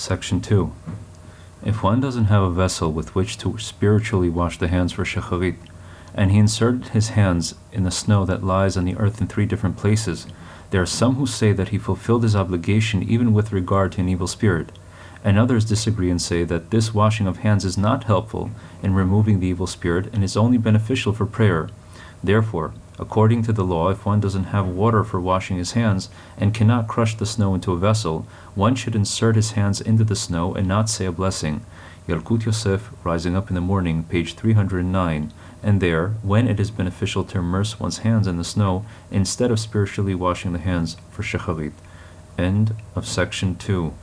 Section 2. If one doesn't have a vessel with which to spiritually wash the hands for Shacharit, and he inserted his hands in the snow that lies on the earth in three different places, there are some who say that he fulfilled his obligation even with regard to an evil spirit, and others disagree and say that this washing of hands is not helpful in removing the evil spirit and is only beneficial for prayer. Therefore, according to the law, if one doesn't have water for washing his hands and cannot crush the snow into a vessel, one should insert his hands into the snow and not say a blessing. Yalkut Yosef, Rising Up in the Morning, page 309, and there, when it is beneficial to immerse one's hands in the snow instead of spiritually washing the hands for Shacharit. End of section 2.